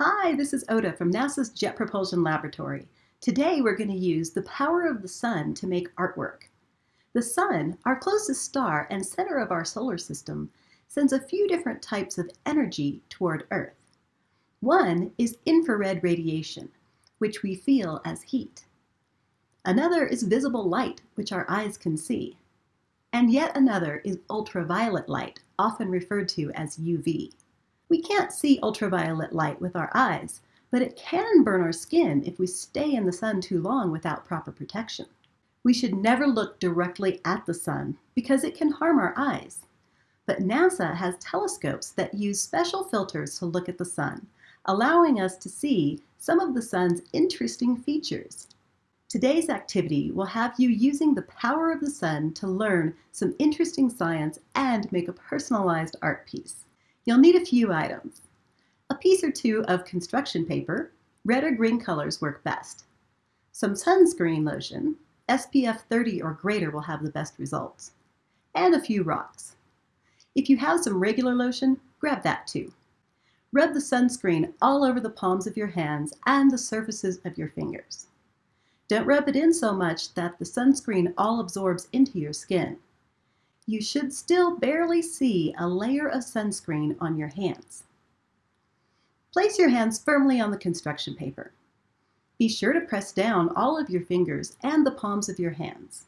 Hi, this is Oda from NASA's Jet Propulsion Laboratory. Today we're going to use the power of the sun to make artwork. The sun, our closest star and center of our solar system, sends a few different types of energy toward Earth. One is infrared radiation, which we feel as heat. Another is visible light, which our eyes can see. And yet another is ultraviolet light, often referred to as UV. We can't see ultraviolet light with our eyes, but it can burn our skin if we stay in the sun too long without proper protection. We should never look directly at the sun because it can harm our eyes. But NASA has telescopes that use special filters to look at the sun, allowing us to see some of the sun's interesting features. Today's activity will have you using the power of the sun to learn some interesting science and make a personalized art piece. You'll need a few items. A piece or two of construction paper, red or green colors work best. Some sunscreen lotion, SPF 30 or greater will have the best results. And a few rocks. If you have some regular lotion, grab that too. Rub the sunscreen all over the palms of your hands and the surfaces of your fingers. Don't rub it in so much that the sunscreen all absorbs into your skin you should still barely see a layer of sunscreen on your hands. Place your hands firmly on the construction paper. Be sure to press down all of your fingers and the palms of your hands.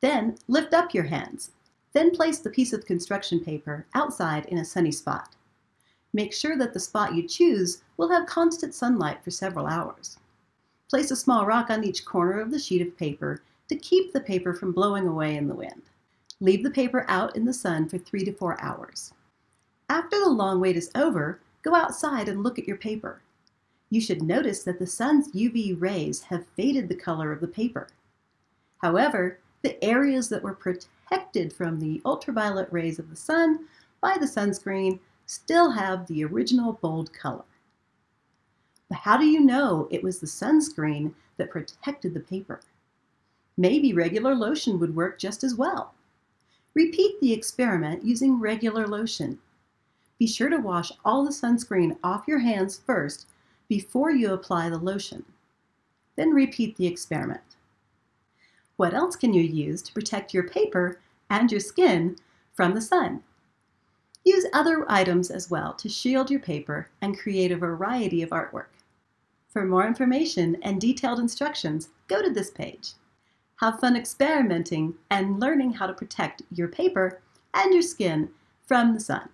Then lift up your hands. Then place the piece of construction paper outside in a sunny spot. Make sure that the spot you choose will have constant sunlight for several hours. Place a small rock on each corner of the sheet of paper to keep the paper from blowing away in the wind. Leave the paper out in the sun for three to four hours. After the long wait is over, go outside and look at your paper. You should notice that the sun's UV rays have faded the color of the paper. However, the areas that were protected from the ultraviolet rays of the sun by the sunscreen still have the original bold color. But how do you know it was the sunscreen that protected the paper? Maybe regular lotion would work just as well. Repeat the experiment using regular lotion. Be sure to wash all the sunscreen off your hands first before you apply the lotion. Then repeat the experiment. What else can you use to protect your paper and your skin from the sun? Use other items as well to shield your paper and create a variety of artwork. For more information and detailed instructions, go to this page. Have fun experimenting and learning how to protect your paper and your skin from the sun.